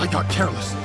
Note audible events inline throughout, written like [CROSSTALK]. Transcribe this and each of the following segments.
I got careless.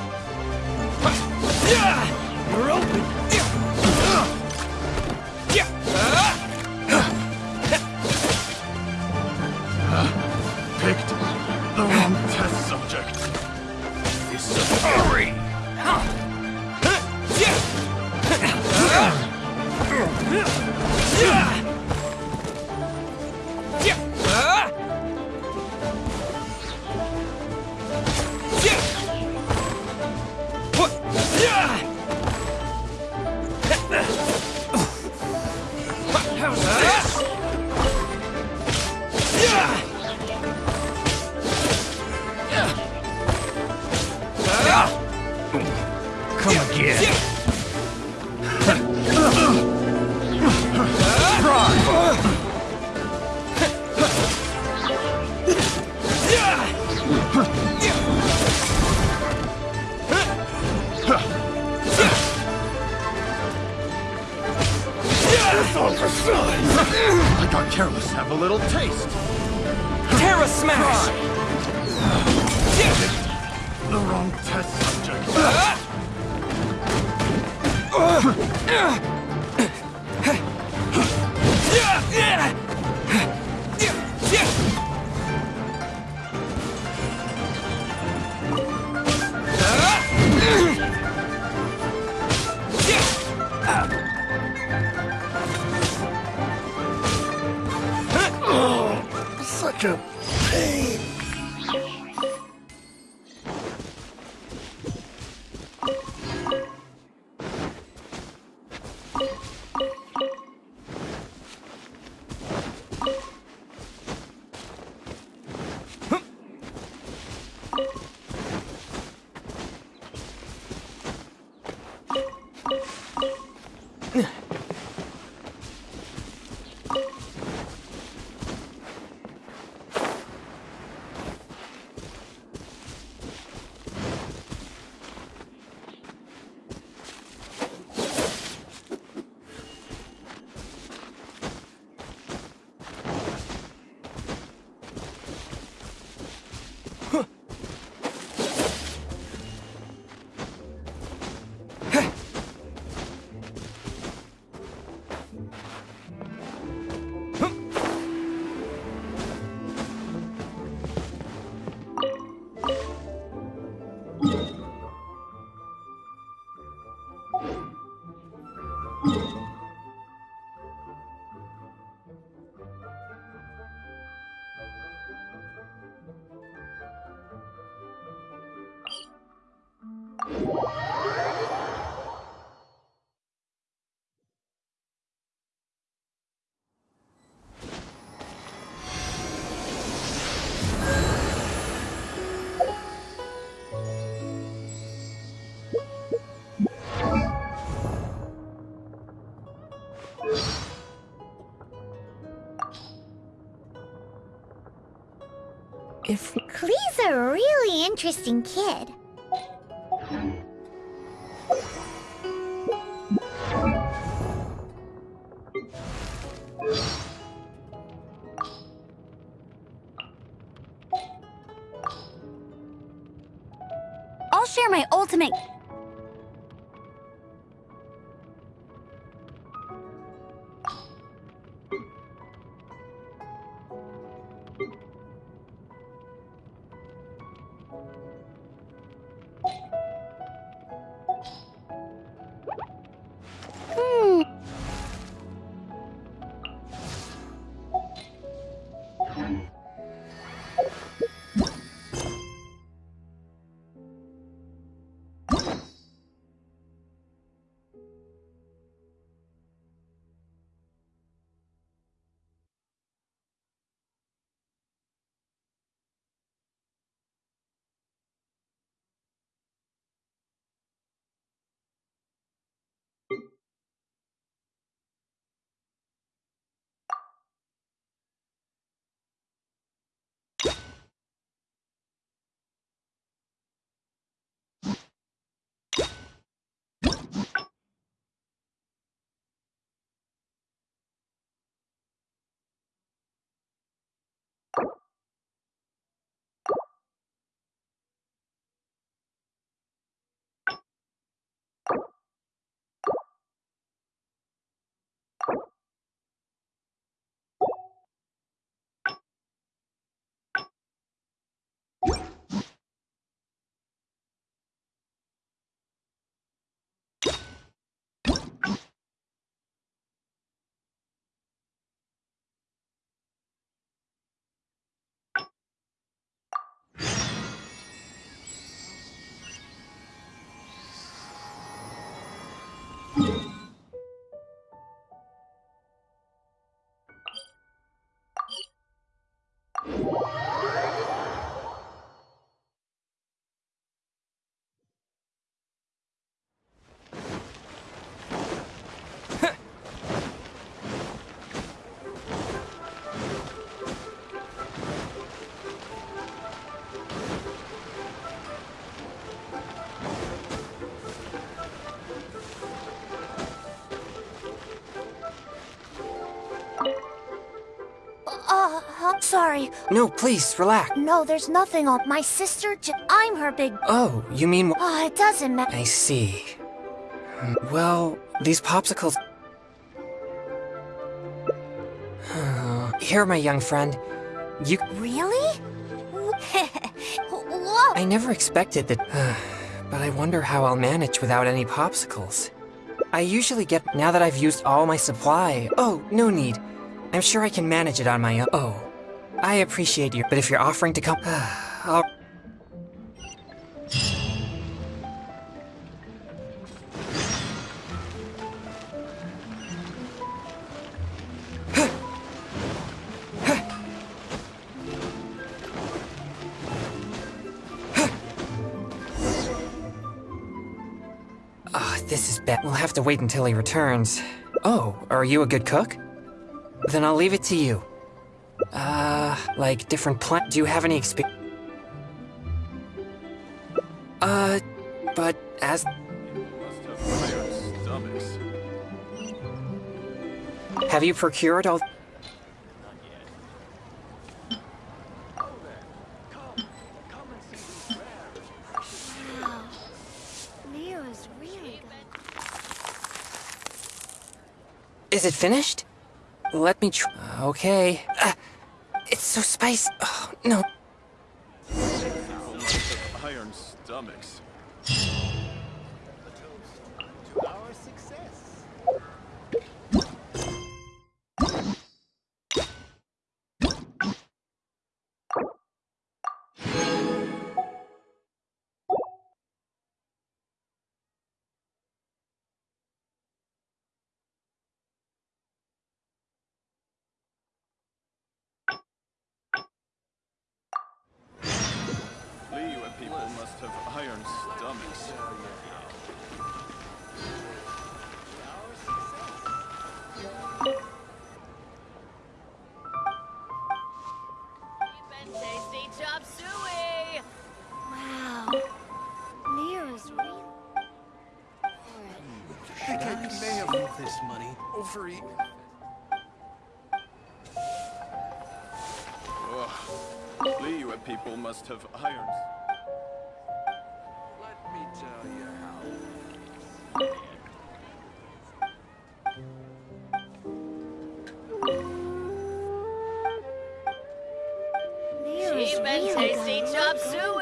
If a really interesting kid. Uh, I'm sorry. No, please, relax. No, there's nothing on my sister. J- I'm her big. Oh, you mean... Oh, it doesn't matter. I see. Well, these popsicles... [SIGHS] Here, my young friend. You... Really? [LAUGHS] I never expected that... [SIGHS] but I wonder how I'll manage without any popsicles. I usually get... Now that I've used all my supply... Oh, no need. I'm sure I can manage it on my own. Oh. I appreciate you, but if you're offering to come... I'll... [SIGHS] Ah, this is bad. We'll have to wait until he returns. Oh, are you a good cook? Then I'll leave it to you. Like different plant. Do you have any experience? Uh, but as have you procured all? Is it finished? Let me try. Okay. So spicy. Oh no. Iron stomachs. People must have iron. Let me tell you how. Leo's Cheap and tasty good. chop suey!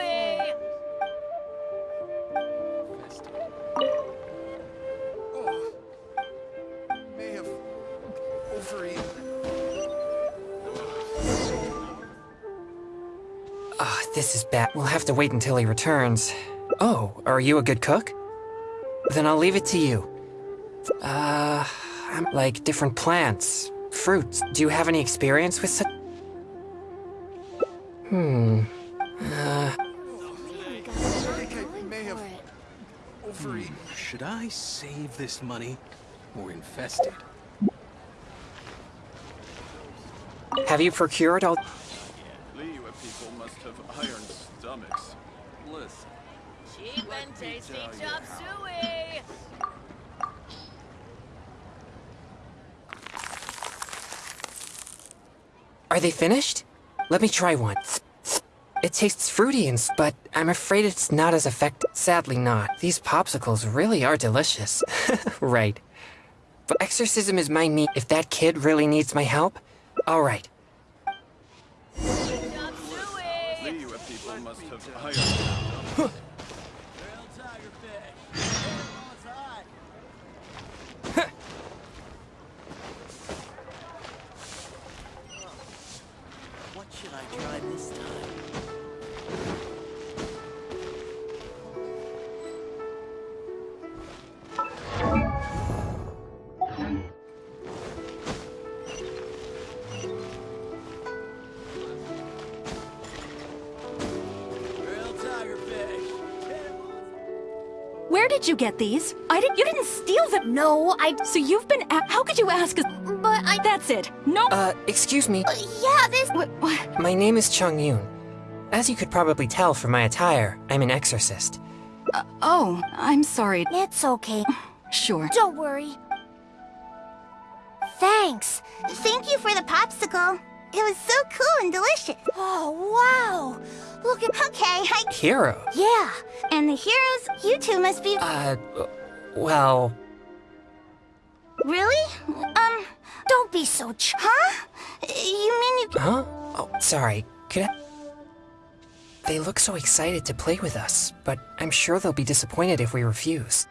Bad. We'll have to wait until he returns. Oh, are you a good cook? Then I'll leave it to you. Uh, I'm like different plants, fruits. Do you have any experience with such? Hmm. Uh, Really got a I lot think I going may have for it. overeaten. Should I save this money or invest it? have you procured all? Cheap and tasty chop suey! Are they finished? Let me try one. It tastes fruity and s- but I'm afraid it's not as effective. Sadly not. These popsicles really are delicious. [LAUGHS] right. But exorcism is my meat. If that kid really needs my help, all right. Chop suey! You get these? I didn't. You didn't steal them. No, I. So you've been. A- How could you ask us? But I. That's it. No. Uh, excuse me. Yeah, this. What? what? My name is Chongyun. As you could probably tell from my attire, I'm an exorcist. Oh, I'm sorry. It's okay. [SIGHS] Sure. Don't worry. Thanks. Thank you for the popsicle. It was so cool and delicious. Oh, wow. Look at. Okay, I... Hero? Yeah. And the heroes, you two must be... Uh, well, Really? Um, Don't be so ch. huh? You mean you... huh? Oh, sorry. Could I... They look so excited to play with us, but I'm sure they'll be disappointed if we refuse.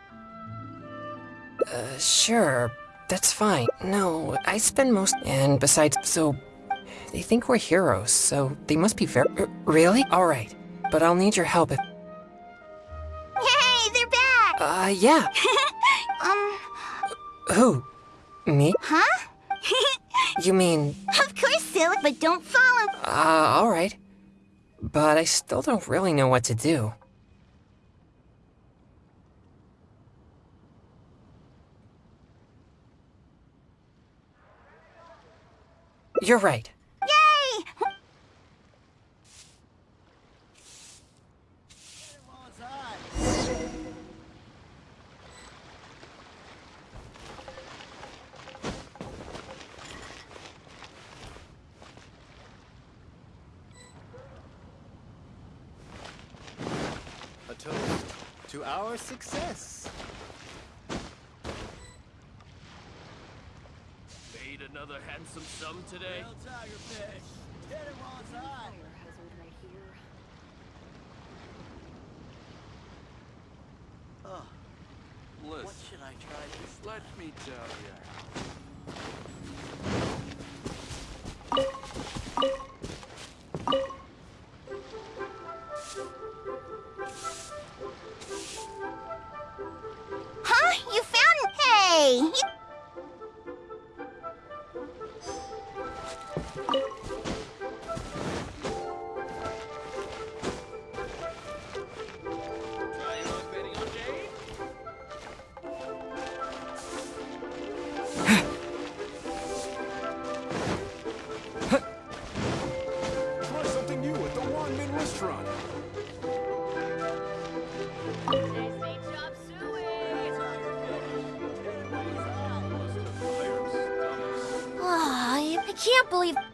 Uh, sure. That's fine. No, I spend most... And besides, so... They think we're heroes, so they must be very... Really? Alright. But I'll need your help if... Hey, they're back! Uh, yeah. [LAUGHS] Um, Who? Me? huh? [LAUGHS] You mean... of course, silly, but don't follow. Uh, alright. But I still don't really know what to do. You're right. Yay! A toast to our success. Made another handsome sum today. Oh, Bliss. what should I try this Let me tell you. Can't believe.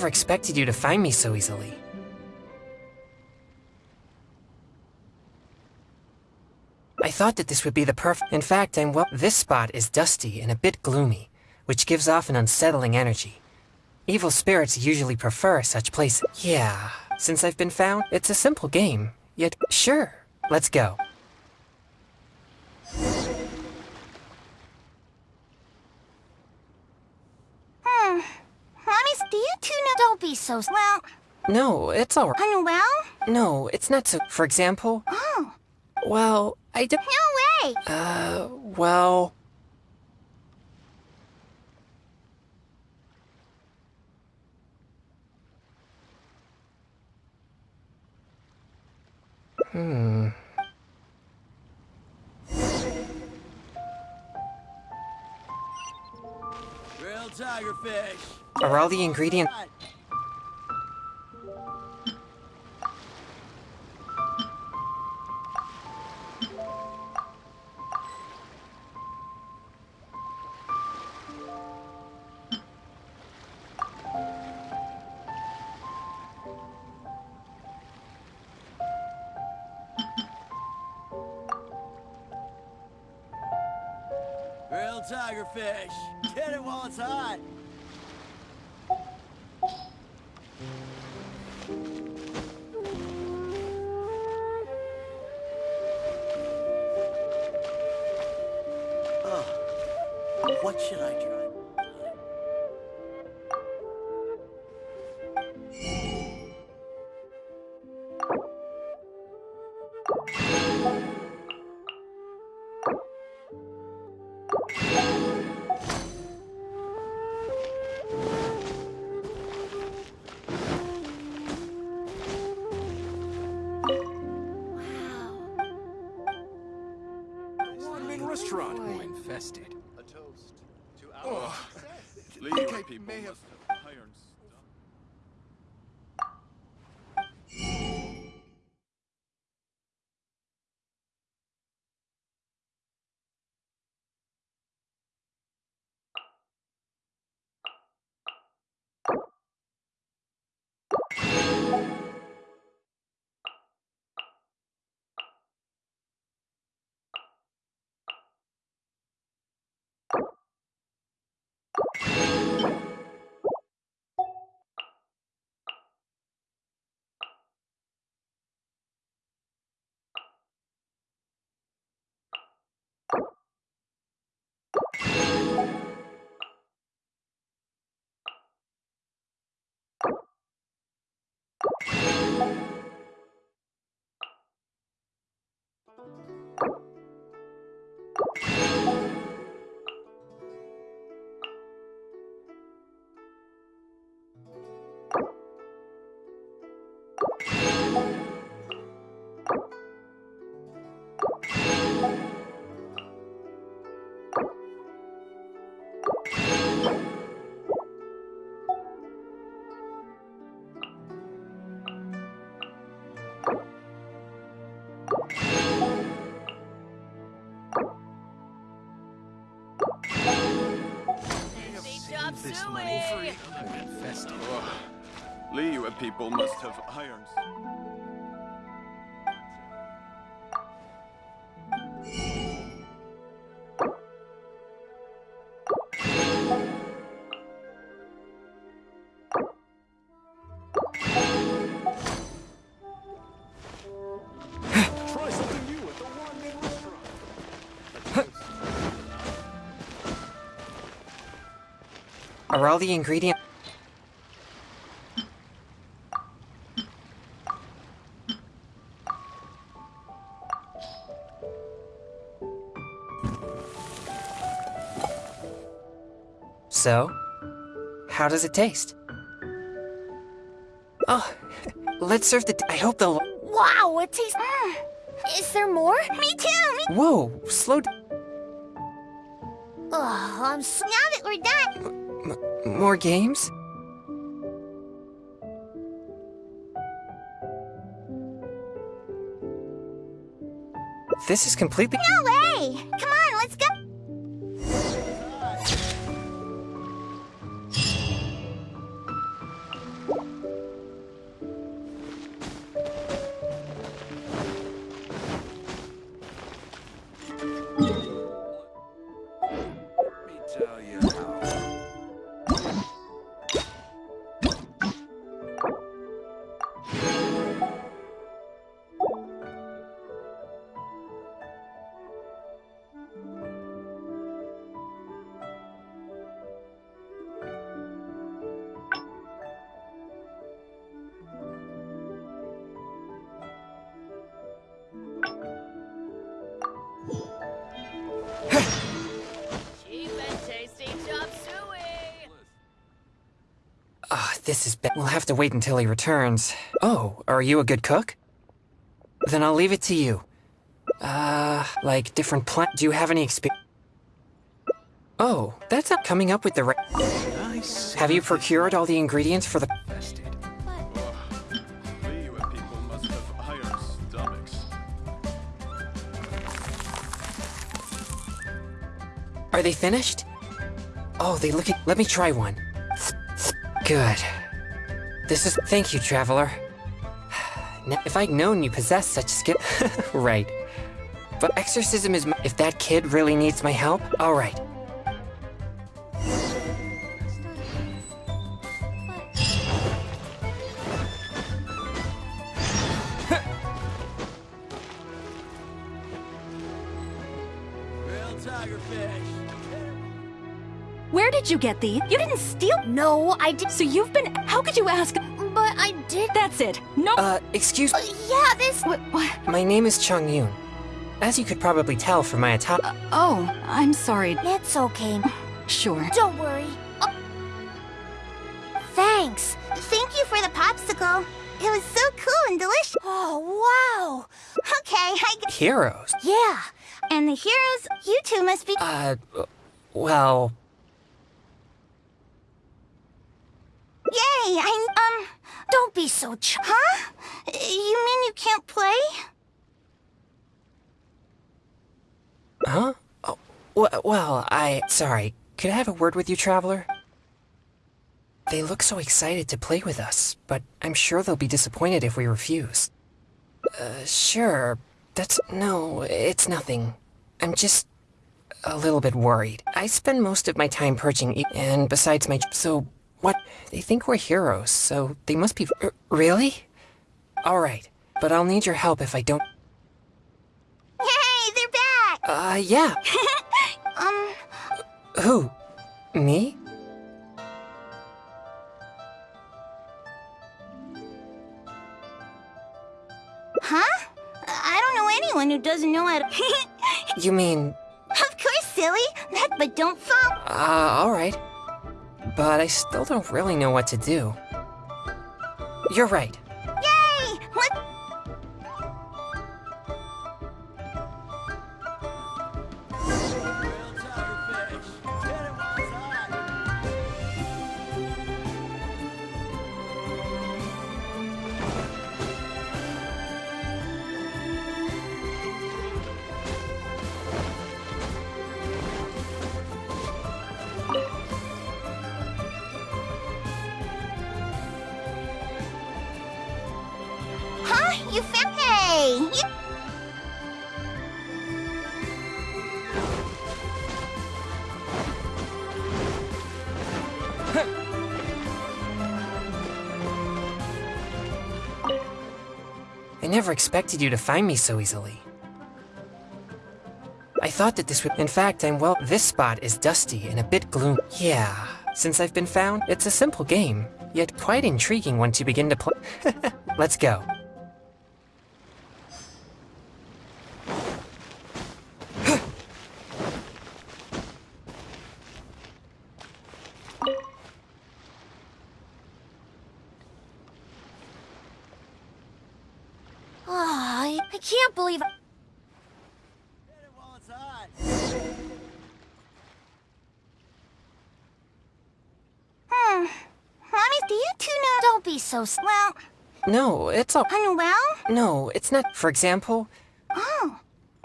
Never expected you to find me so easily. I thought that this would be the perfect. In fact, I'm well. This spot is dusty and a bit gloomy, which gives off an unsettling energy. Evil spirits usually prefer such places. Yeah, since I've been found, it's a simple game. Yet, sure, let's go. Hmm. Mommy, do you two know... Don't be so. Well, No, it's alright. unwell? No, it's not so. For example, Oh, well, I do. no way! Uh, well. Hmm. Grilled tiger fish. Are all the ingredients. Tiger fish. Get it while it's hot. Tasty chop This money suey. more people must have iron all the ingredients? So, how does it taste? Oh, let's serve the. I hope they'll. Wow, it tastes. Mm. Is there more? Me too. Me. Whoa, slow. d- Oh, I'm so. Now that we're done. More games? This is completely. No way! This is bad. We'll have to wait until he returns. Oh, are you a good cook? Then I'll leave it to you. Uh, like different plant. Do you have any experience? Oh, that's not coming up with the right. Have you procured all the ingredients for the. Are they finished? Oh, they look. Let me try one. Good. This is. Thank you, traveler. Now, if I'd known you possessed such skill. [LAUGHS] right. But exorcism is. My... If that kid really needs my help, all did you get these? You didn't steal. No, I did. So you've been. How could you ask? But I did. That's it. No. Uh, excuse Uh, yeah, this. What? what? My name is Chongyun. As you could probably tell from my attire. Uh, oh, I'm sorry. It's okay. Sure. Don't worry. Oh. Thanks. Thank you for the popsicle. It was so cool and delicious. Oh, wow. Okay, I. g- Heroes? Yeah. And the heroes, you two must be. Uh, well, Yay! I um. Don't be so ch. Huh? You mean you can't play? huh? Oh, w- well, I. Sorry. Could I have a word with you, Traveler? They look so excited to play with us, but I'm sure they'll be disappointed if we refuse. Uh, sure. That's. No, it's nothing. I'm just. a little bit worried. I spend most of my time perching, e- and besides my. So, what? They think we're heroes, so they must be. R- really? Alright, but I'll need your help if I don't. Hey, They're back. Uh, yeah. [LAUGHS] Um. Who? Me? Huh? I don't know anyone who doesn't know how to. [LAUGHS] You mean. of course, silly. That, but don't fall. Uh, alright. But I still don't really know what to do. You're right. Never expected you to find me so easily. I thought that this would. In fact, I'm well. This spot is dusty and a bit gloom. Yeah. Since I've been found, it's a simple game, yet quite intriguing once you begin to play. [LAUGHS] Let's go. Oh, I, I can't believe. Hmm. Mommy, do you two know? Don't be so. Well, No, it's all. unwell? No, it's not. For example, Oh,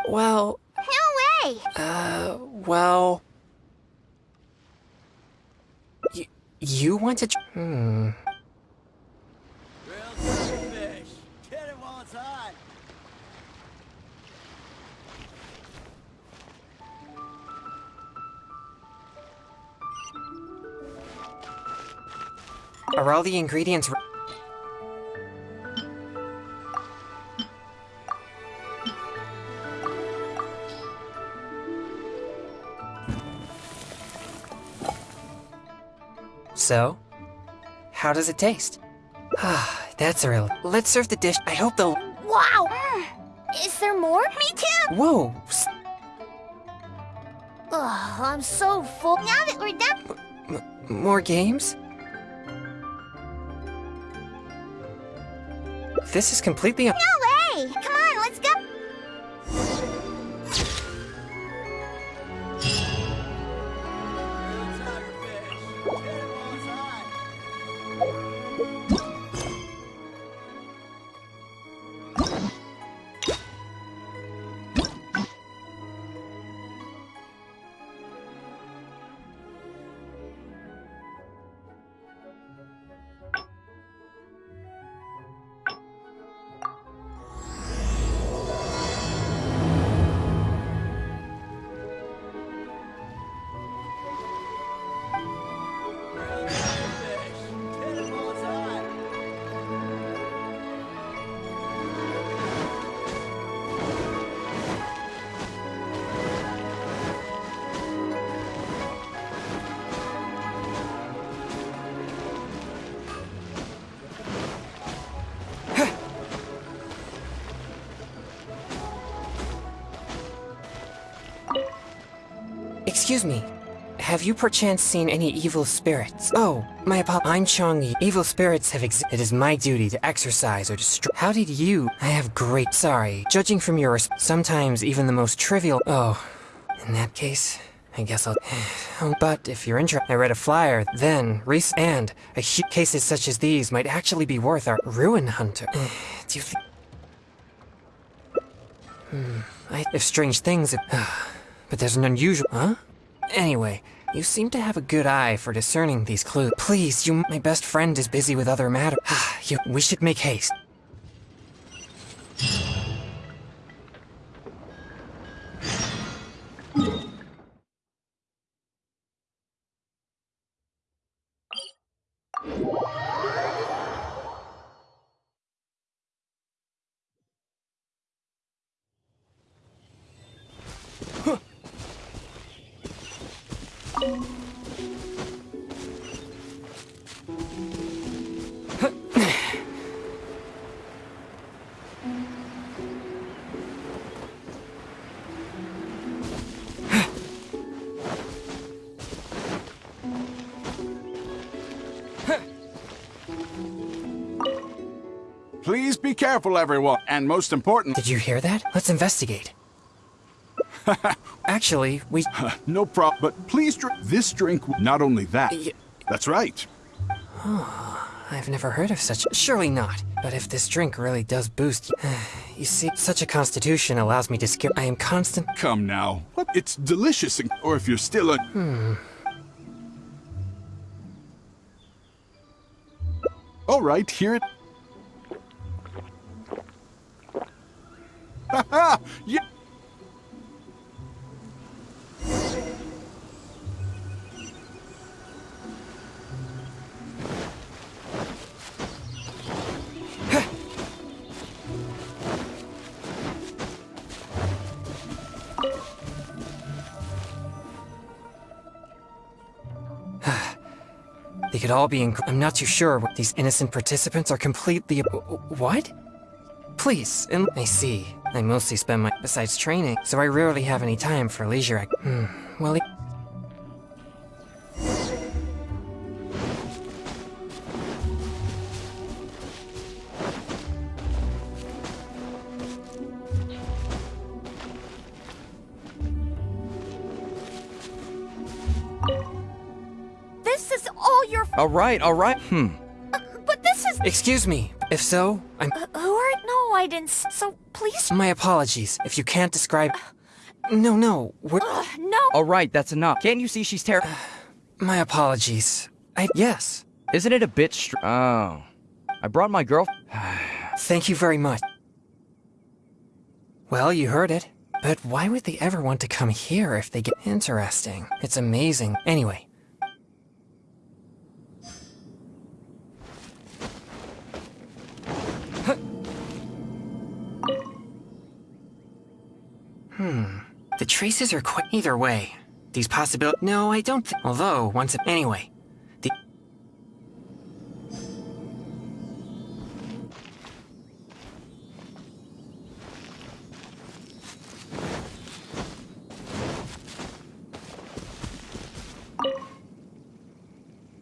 well, no way. uh, well. You, you want to. Hmm. Are all the ingredients. So, how does it taste? Ah, that's a real. Let's serve the dish. I hope they'll. Wow. Is there more? Me too. Whoa! Ugh, I'm so full. Now that we're done. m- more games? This is completely. No Excuse me. Have you perchance seen any evil spirits? Oh, my apol- I'm Chongyun. Evil spirits have ex- It is my duty to exorcise or destroy. How did you? I have great. Sorry. Judging from your. Sometimes even the most trivial. Oh, in that case, I guess I'll. [SIGHS] Oh, but if you're interested, I read a flyer. Then, rec- and a hu- cases such as these might actually be worth our ruin hunter. [SIGHS] Do you think? Hmm. I, if strange things. [SIGHS] but there's an unusual. Huh? Anyway, you seem to have a good eye for discerning these clues. Please, you. My best friend is busy with other matters. [SIGHS] you. We should make haste. Careful, everyone. And most important, Did you hear that? Let's investigate. [LAUGHS] Actually, we. [LAUGHS] no problem. But please drink this drink. Not only that. Y- That's right. [SIGHS] I've never heard of such. Surely not. But if this drink really does boost. [SIGHS] You see, such a constitution allows me to skip. I am constant. Come now. What? It's delicious. Or if you're still a. Hmm. All right, here it. [LAUGHS] yeah. [SIGHS] They could all be in. I'm not too sure. what These innocent participants are completely. What? Please, and I see. I mostly spend my. Besides training, so I rarely have any time for leisure. Act- hmm. Well. This is all your. All right, all right. Hmm. But this is. excuse me. If so, I'm. Uh, who are? No, I didn't. So please. My apologies. If you can't describe. No, no. We're, Ugh, no. All right, that's enough. Can't you see she's terrible? Uh, my apologies. I. Yes. Isn't it a bit str- Oh. I brought my girl. [SIGHS] Thank you very much. Well, you heard it. But why would they ever want to come here if they get interesting? It's amazing. Anyway. Hmm. The traces are quite either way. These possibilities. No, I don't. Th- Although once. Anyway. The.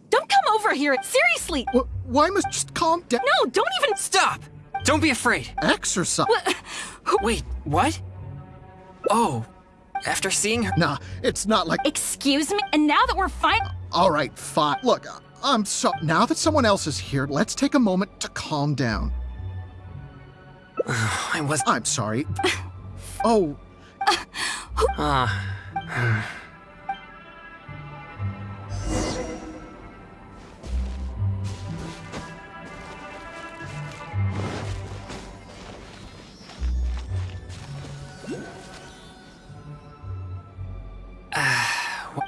Don't come over here. Seriously. Wh- Why must just calm down? No, don't even. Stop! Don't be afraid. Exorcist. Wait, what? Oh, after seeing her. Nah, it's not like. Excuse me. And now that we're fine. All right, fine. Look, uh, I'm so. Now that someone else is here, let's take a moment to calm down. [SIGHS] I was. I'm sorry. [LAUGHS] Oh, Ah. [SIGHS] [SIGHS] Ah, [SIGHS]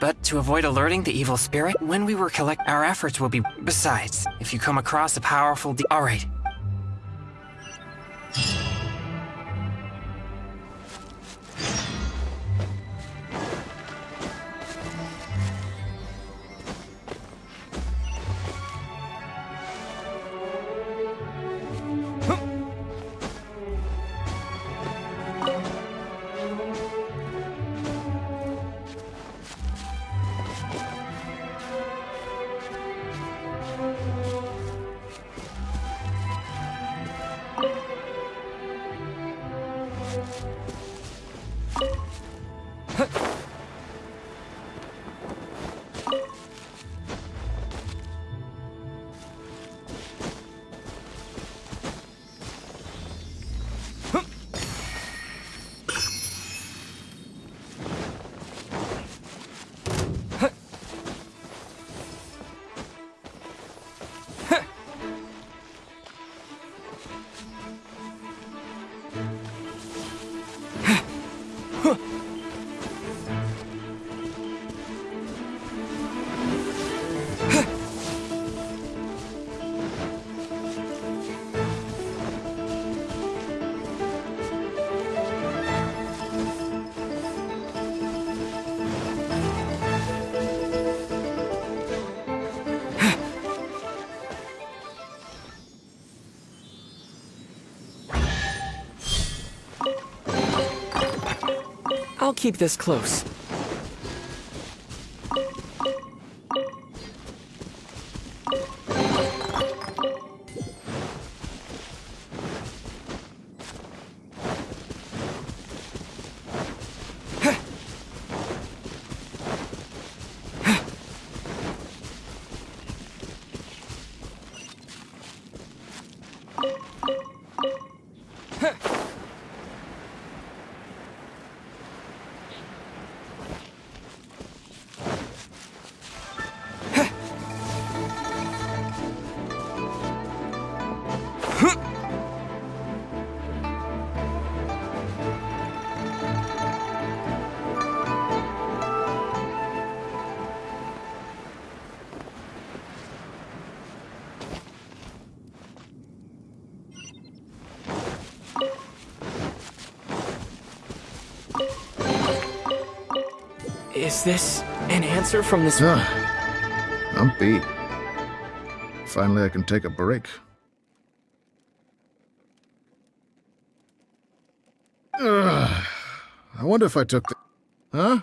But to avoid alerting the evil spirit, when we were collect, our efforts will be. Besides, if you come across a powerful. De- keep this close. This an answer from this? Ah, I'm beat. Finally, I can take a break. Ugh. I wonder if I took the. Huh?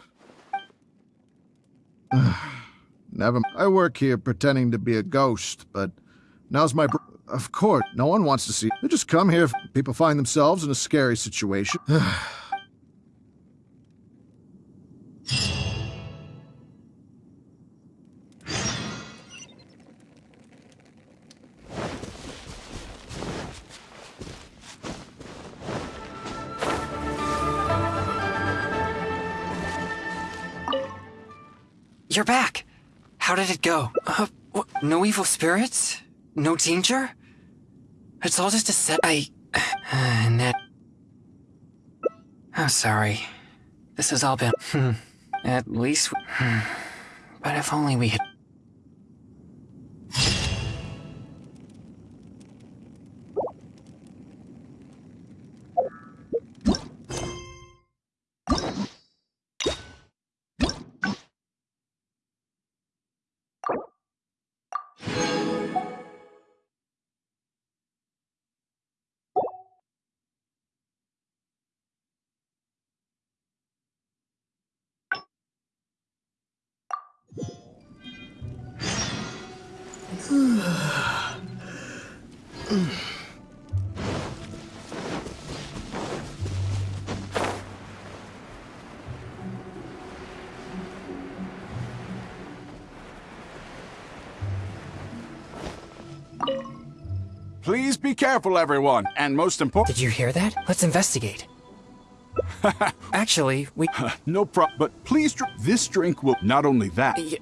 Ah, never. I work here pretending to be a ghost, but now's my. Of course, no one wants to see. They just come here if people find themselves in a scary situation. No evil spirits? No danger? It's all just a set. I. [SIGHS] I'm sorry. This has all been. Hmm. At least. Hmm. But if only we had. Please be careful, everyone. And most important. Did you hear that? Let's investigate. [LAUGHS] Actually, we. [LAUGHS] no problem. But please, dr- this drink will. Not only that. Y-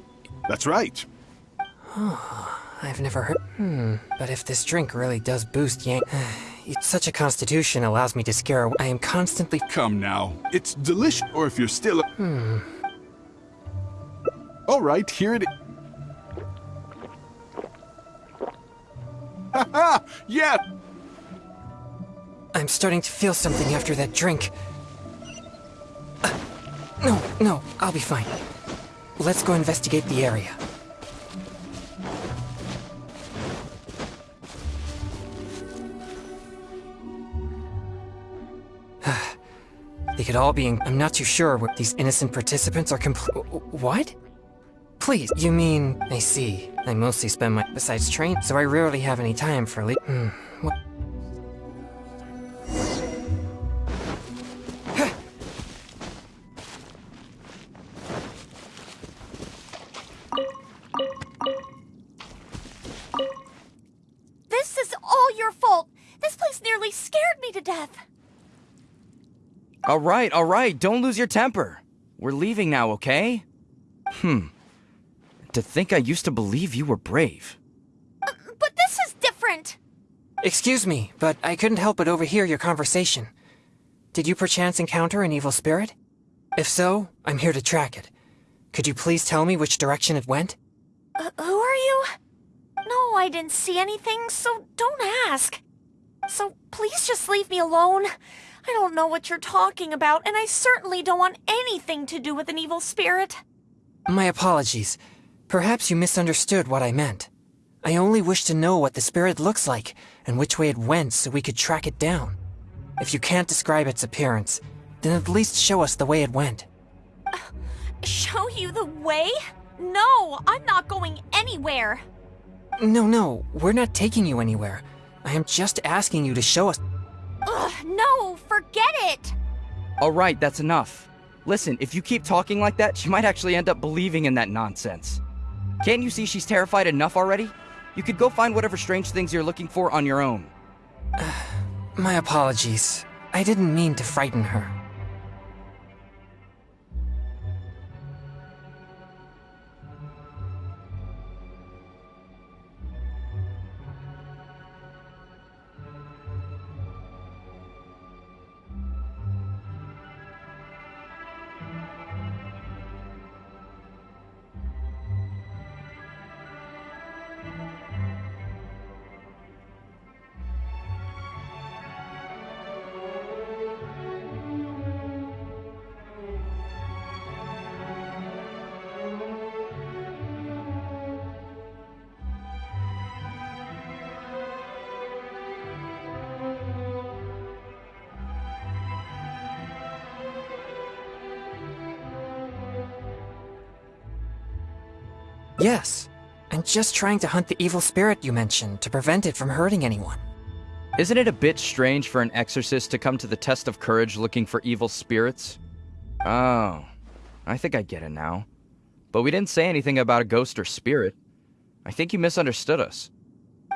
That's right. [SIGHS] I've never heard. Hmm. But if this drink really does boost Yang. [SIGHS] Such a constitution allows me to scare. away. I am constantly. Come now. It's delicious. Or if you're still. Hmm. All right, here it is. Yeah! I'm starting to feel something after that drink. Uh, no, no, I'll be fine. Let's go investigate the area. [SIGHS] they could all be in. I'm not too sure what these innocent participants are compl- What? Please, you mean. I see. I mostly spend my. Besides train, so I rarely have any time for le- Hmm. What? This is all your fault. This place nearly scared me to death. Alright, alright, don't lose your temper. We're leaving now, okay? Hmm. To think I used to believe you were brave. But this is different. Excuse me, but I couldn't help but overhear your conversation. Did you perchance encounter an evil spirit? If so, I'm here to track it. Could you please tell me which direction it went? Uh, who are you? No, I didn't see anything, so don't ask. So please just leave me alone. I don't know what you're talking about, and I certainly don't want anything to do with an evil spirit. My apologies. Perhaps you misunderstood what I meant. I only wish to know what the spirit looks like and which way it went so we could track it down. If you can't describe its appearance, then at least show us the way it went. [SIGHS] Show you the way? No, I'm not going anywhere. No, no, we're not taking you anywhere. I am just asking you to show us. Ugh, no, forget it. Alright, that's enough. Listen, if you keep talking like that, she might actually end up believing in that nonsense. Can't you see she's terrified enough already? You could go find whatever strange things you're looking for on your own. [SIGHS] My apologies. I didn't mean to frighten her. Yes. I'm just trying to hunt the evil spirit you mentioned to prevent it from hurting anyone. Isn't it a bit strange for an exorcist to come to the test of courage looking for evil spirits? Oh, I think I get it now. But we didn't say anything about a ghost or spirit. I think you misunderstood us.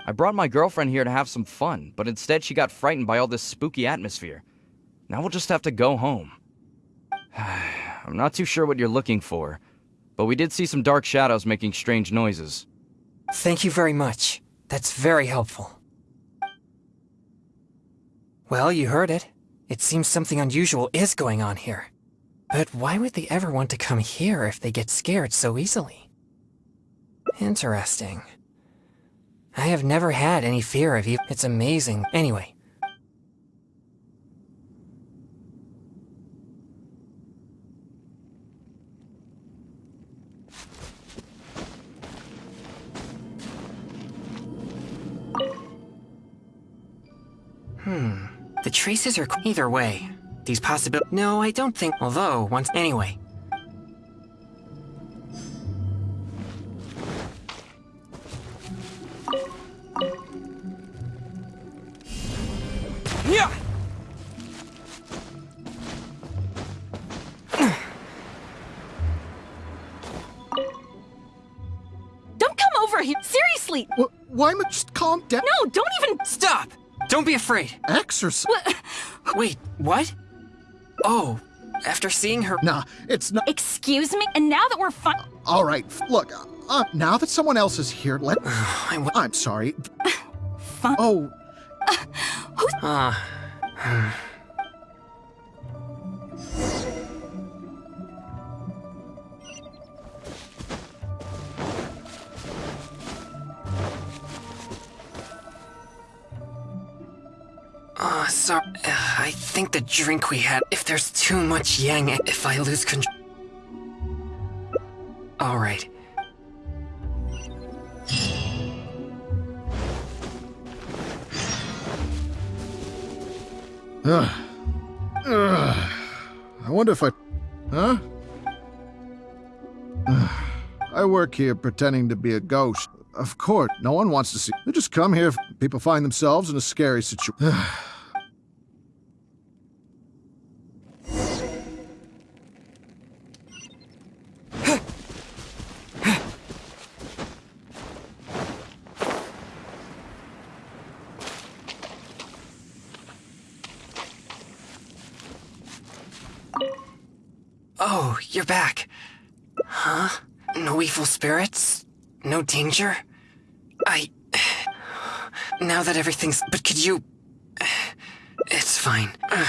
I brought my girlfriend here to have some fun, but instead she got frightened by all this spooky atmosphere. Now we'll just have to go home. [SIGHS] I'm not too sure what you're looking for, but we did see some dark shadows making strange noises. Thank you very much. That's very helpful. Well, you heard it. It seems something unusual is going on here. But why would they ever want to come here if they get scared so easily? Interesting. I have never had any fear of you. It's amazing. Anyway. Traces are either way. These possible- No, I don't think- Although, once- Anyway. Yeah! Don't come over here. Seriously. Wh- why am I just calm down? No, don't even. Stop! Don't be afraid. Exorcist. [LAUGHS] Wait, what? Oh, after seeing her- Nah, it's not. Excuse me? And now that we're fine. All right, look. Uh, now that someone else is here, let. [SIGHS] I w- I'm sorry. [SIGHS] Fun. Oh, Ah. Ah, think the drink we had. If there's too much yang, if I lose control. All right. Ugh. Ugh. I wonder if I. Huh? Ugh. I work here pretending to be a ghost. Of course, no one wants to see. They just come here if people find themselves in a scary situation. [SIGHS] Oh, you're back. Huh? No evil spirits? No danger? I. [SIGHS] Now that everything's. But could you. [SIGHS] It's fine. [SIGHS] Uh,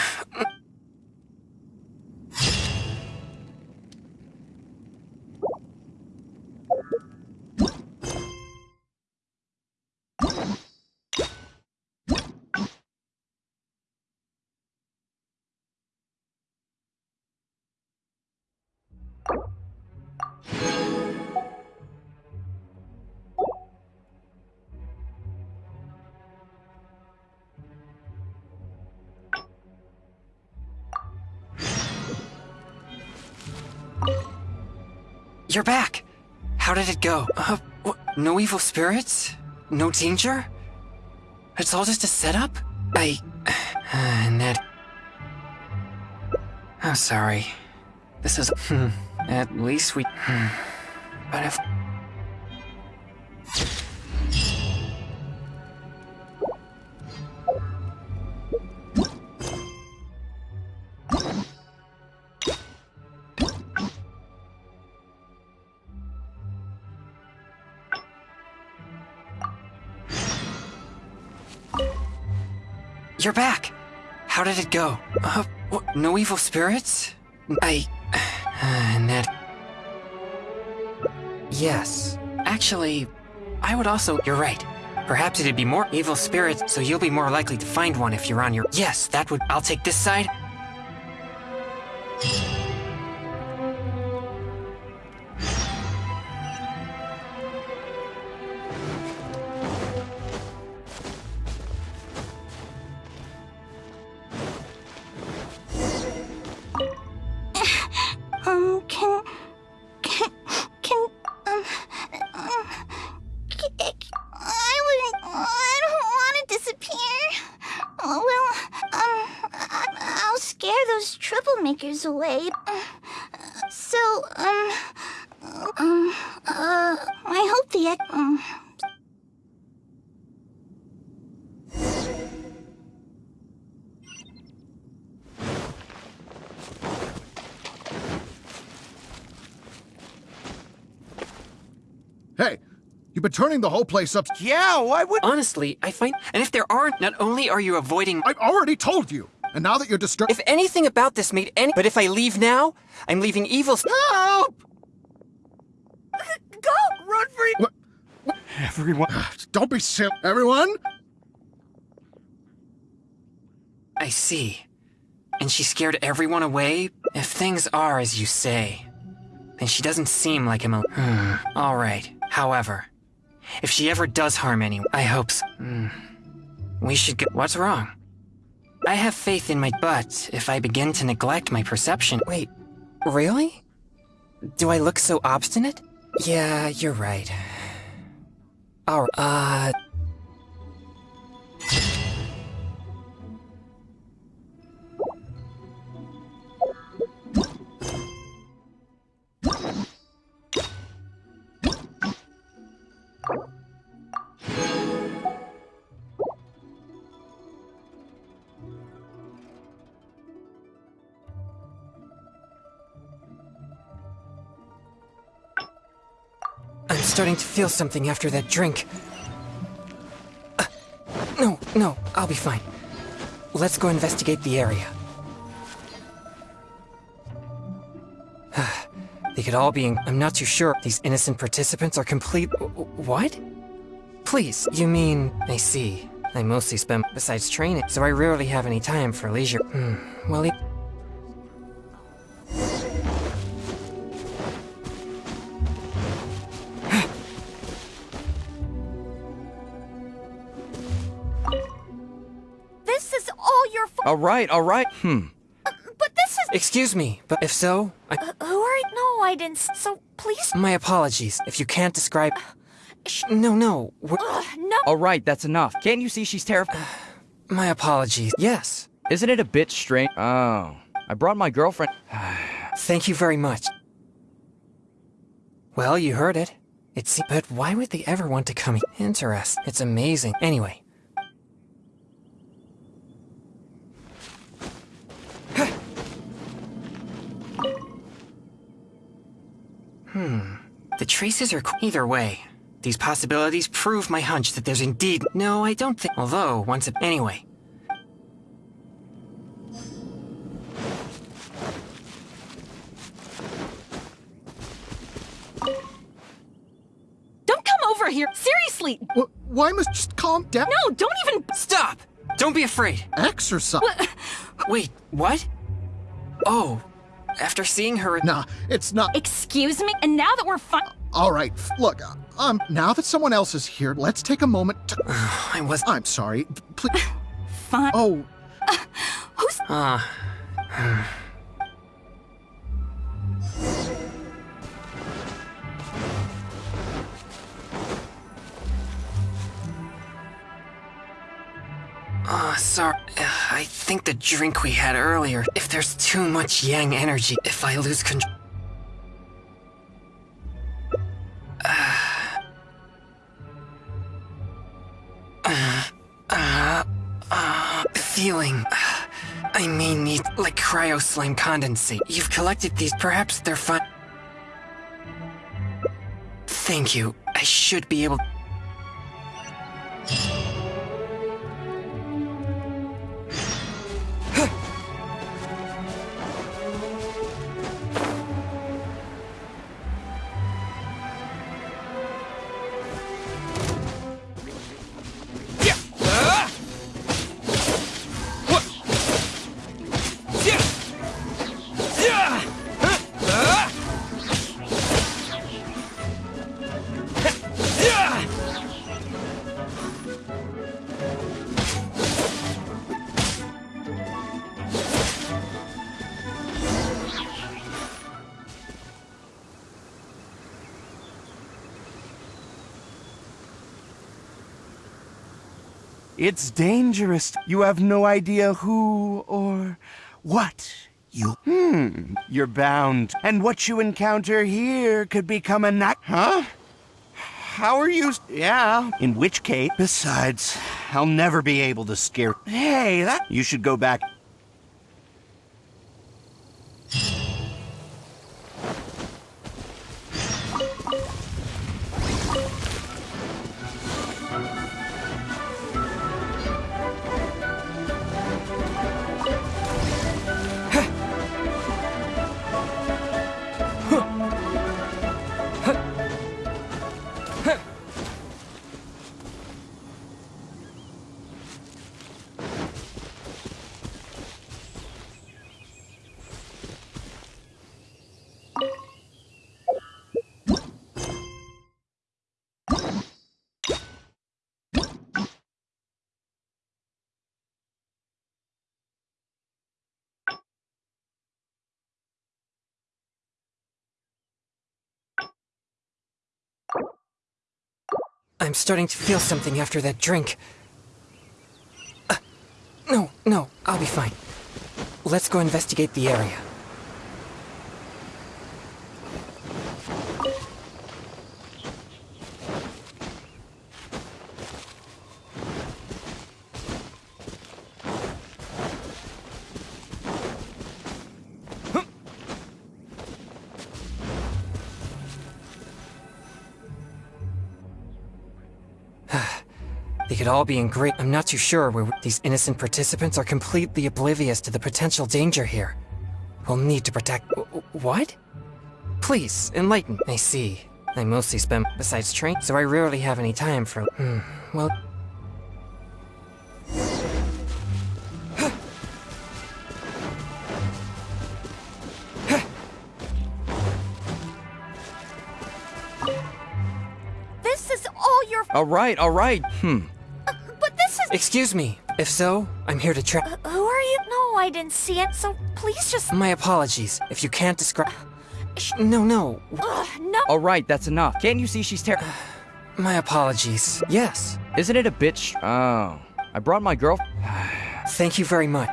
You're back. How did it go? Uh, no evil spirits? No danger? It's all just a setup? I. Uh, Ned. I'm sorry. This is. [LAUGHS] At least we. [SIGHS] But if. You're back. How did it go? Uh, wh- no evil spirits? I. [SIGHS] Uh, Ned. Yes. Actually, I would also. You're right. Perhaps it'd be more evil spirits, so you'll be more likely to find one if you're on your. Yes, that would. I'll take this side. Turning the whole place up. Yeah, why would. Honestly, I find. And if there aren't, not only are you avoiding. I've already told you. And now that you're disturbed. If anything about this made any. But if I leave now, I'm leaving evil. Help! [LAUGHS] Go! Run for your... Everyone. Ah, don't be silly. Everyone? I see. And she scared everyone away? If things are as you say, then she doesn't seem like a mal-. [SIGHS] All right. However, if she ever does harm anyone, I hope so. Hmm. We should go- What's wrong? I have faith in my- But if I begin to neglect my perception- Wait, really? Do I look so obstinate? Yeah, you're right. Alright, uh... starting to feel something after that drink. Uh, no, no, I'll be fine. Let's go investigate the area. [SIGHS] they could all be in- I'm not too sure. These innocent participants are complete- What? Please, you mean- I see. I mostly spend besides training, so I rarely have any time for leisure. Hmm, well, right, all right. Hmm. But this is. Excuse me, but if so, I- Uh, who are you? No, I didn't. So please. my apologies. If you can't describe- No, no, we're- Ugh, no. All right, that's enough. Can't you see she's terrified? My apologies. Yes. Isn't it a bit strange? Oh. I brought my girlfriend. [SIGHS] Thank you very much. Well, you heard it. It's but why would they ever want to come? Interest. It's amazing. Anyway. Hmm. The traces are co- either way. These possibilities prove my hunch that there's indeed. No, I don't think. Although, once. A- anyway. Don't come over here. Seriously. Wh- why must just calm down? No, don't even. Stop! Don't be afraid. Exorcist. [LAUGHS] Wait, what? Oh, after seeing her. Nah, it's not. Excuse me. And now that we're fine. All right, look, uh, um, now that someone else is here, let's take a moment to. [SIGHS] I was. I'm sorry. Please. [SIGHS] Fine. Oh, [SIGHS] Who's. Ah. Sorry. Uh, I think the drink we had earlier. If there's too much yang energy, if I lose control. feeling. I may need, like cryo slime condensate. You've collected these, perhaps they're fun. Thank you. I should be able. You have no idea who or what you. Hmm. You're bound. And what you encounter here could become a night. Huh? How are you? Yeah. In which case, besides, I'll never be able to scare. Hey, that. You should go back. I'm starting to feel something after that drink. Uh, no, no, I'll be fine. Let's go investigate the area. Could all be in great. I'm not too sure where these innocent participants are completely oblivious to the potential danger here. We'll need to protect. What? Please, enlighten. I see. I mostly spend besides train, so I rarely have any time for. Hmm. Well. This is all your. All right, all right. Hmm. But this is. Excuse me. If so, I'm here to try. Uh, who are you? No, I didn't see it, so please just. My apologies. If you can't describe. Uh, no, no. Ugh, no. All right, that's enough. Can't you see she's ter- [SIGHS] My apologies. Yes. Isn't it a bitch? Oh. I brought my girl- [SIGHS] Thank you very much.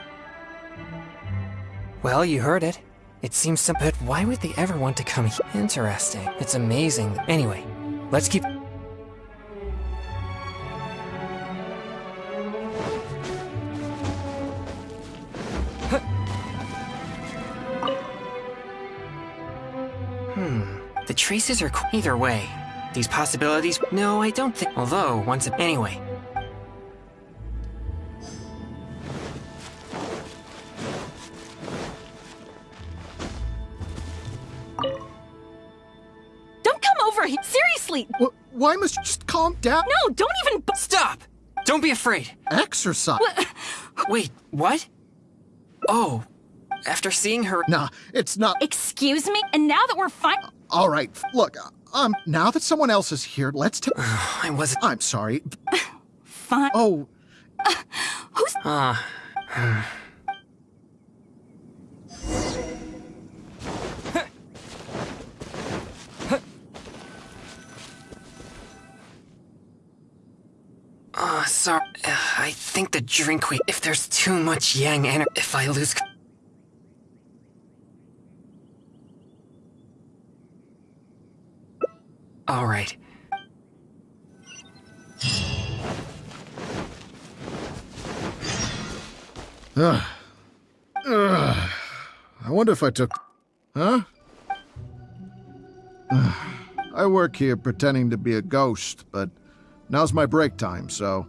Well, you heard it. It seems some. But why would they ever want to come here? Interesting. It's amazing. Anyway, let's keep. Traces are qu- either way. These possibilities. No, I don't think. Although, once. A- anyway. Don't come over here. Seriously. Wh- why must you just calm down? No, don't even. bu- Stop! Don't be afraid. Exorcist. Wait, what? Oh, after seeing her. Nah, it's not. Excuse me? And now that we're fine. All right, look, um, now that someone else is here, let's take. [SIGHS] I wasn't. I'm sorry. [LAUGHS] Fine. Oh, [SIGHS] Who's. Ah. [SIGHS] Ah, sorry. Uh, I think the drink we. If there's too much yang energy. If I lose. All right. Ugh. Ugh. I wonder if I took. Huh? Ugh. I work here pretending to be a ghost, but now's my break time, so.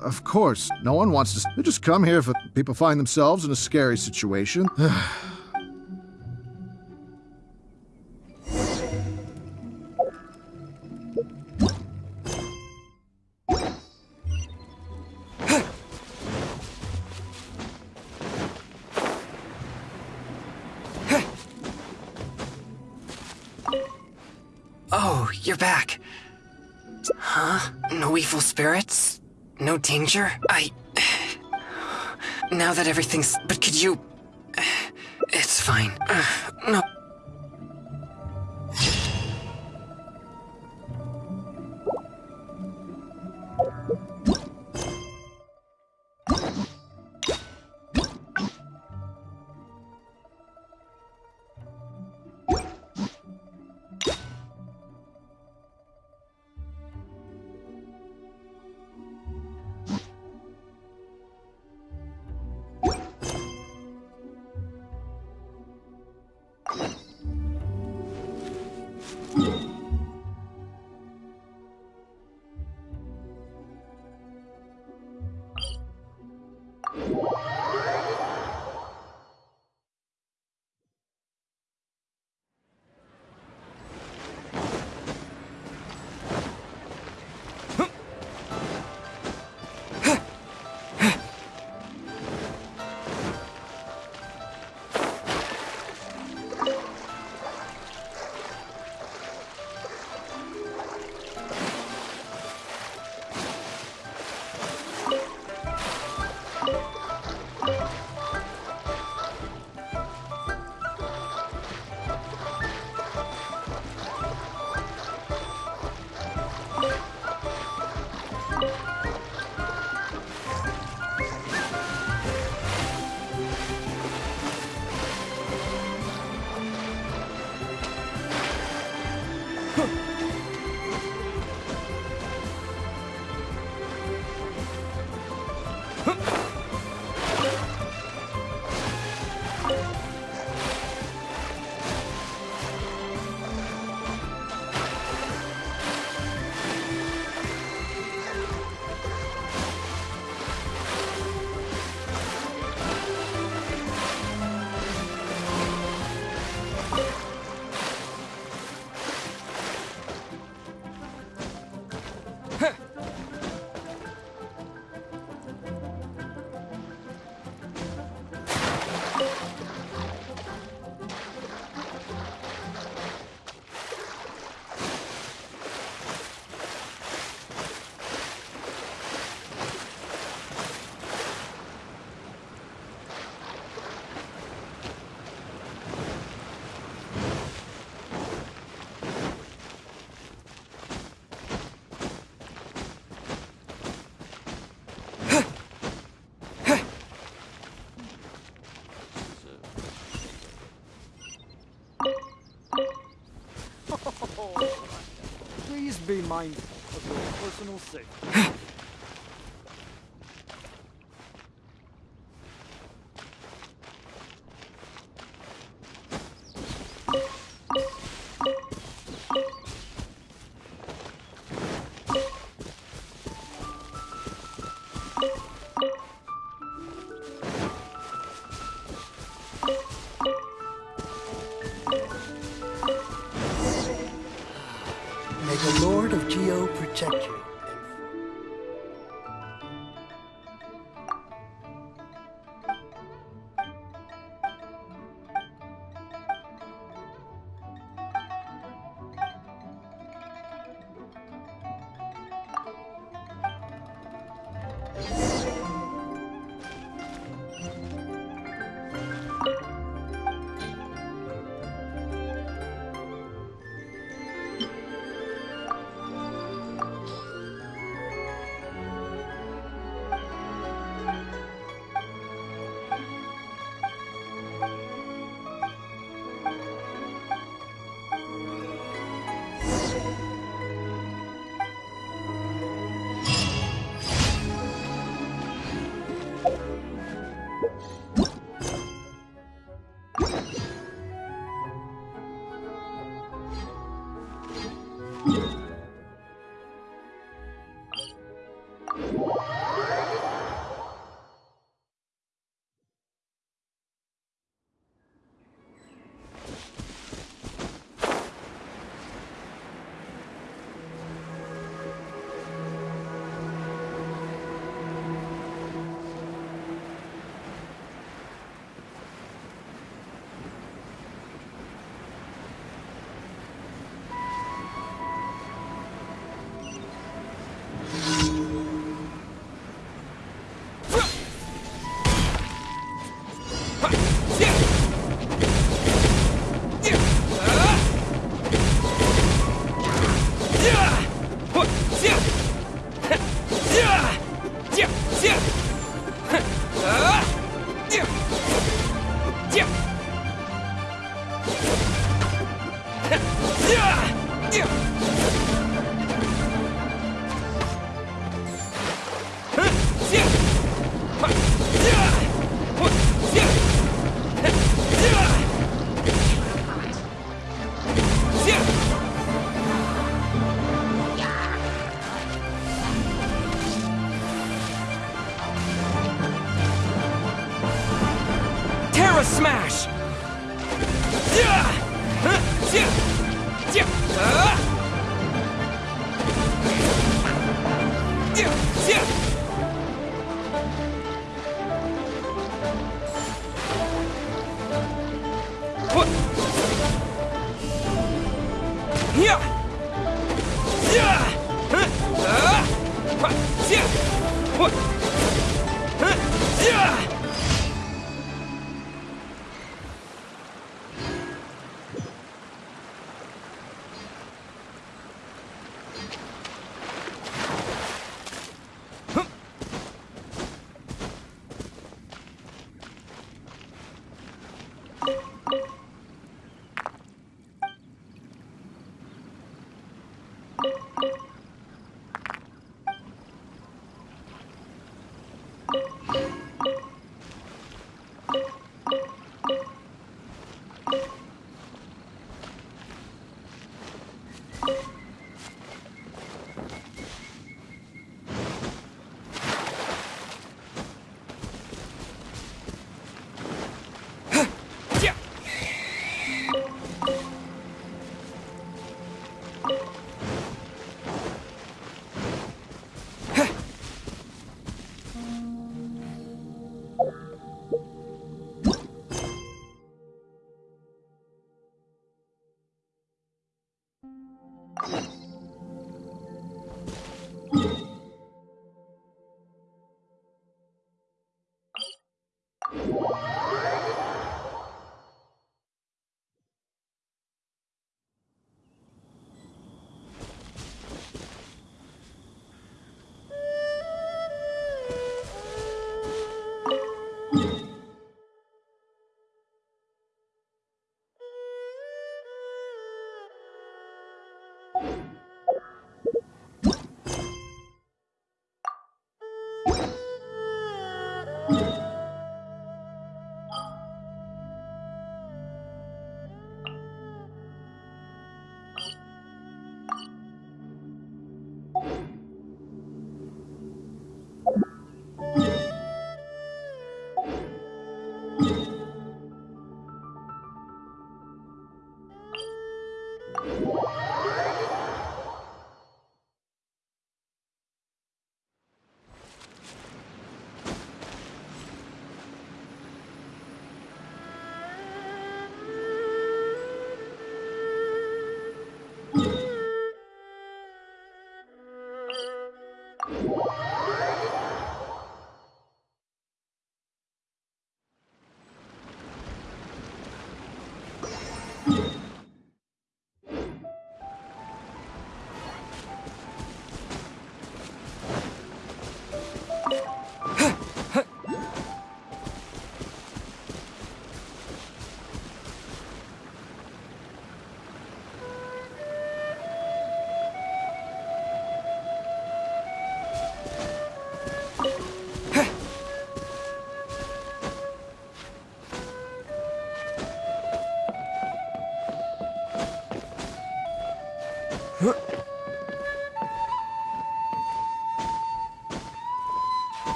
Of course, no one wants to. They just come here if people find themselves in a scary situation. [SIGHS] evil spirits? No danger? I. [SIGHS] Now that everything's. But could you. [SIGHS] It's fine. [SIGHS] No. Be mindful of your personal safety.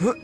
不